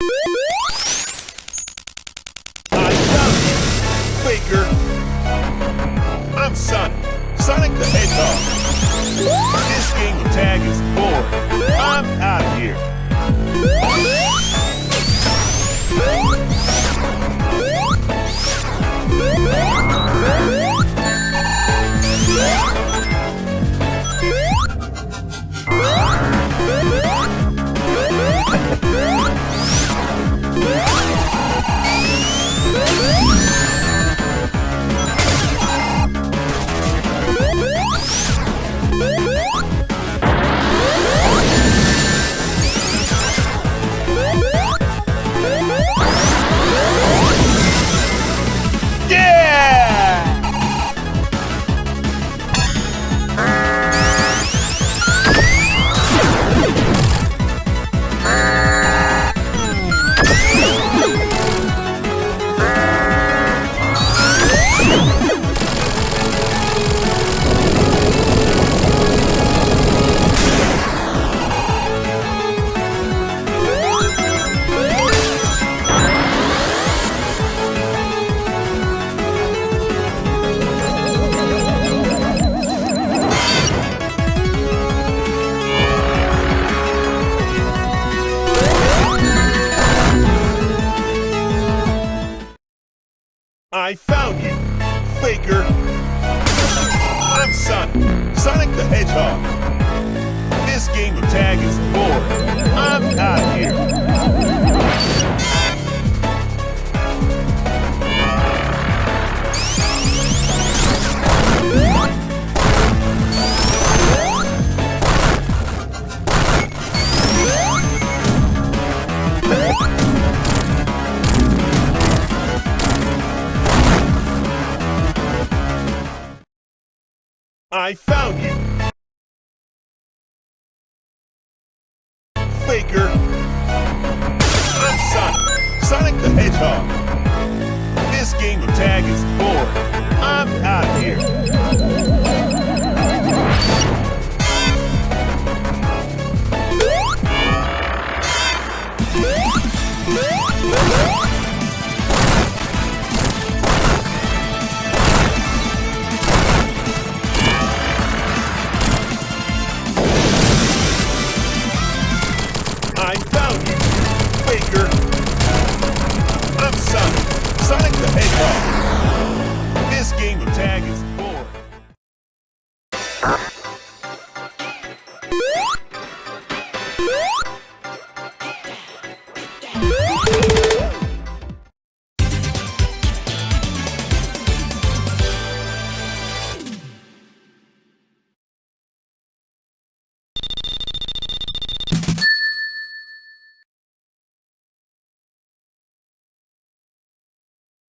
I found Faker. I'm Sonic. Sonic the Hedgehog. This game of tag is boring. I'm out of here. Yeah! I found you, faker. I'm Sonic, Sonic the Hedgehog. This game of tag is boring. I found you. Faker. I'm Sonic. Sonic the Hedgehog. This game of tag is boring. I'm out. This game of tag is boring.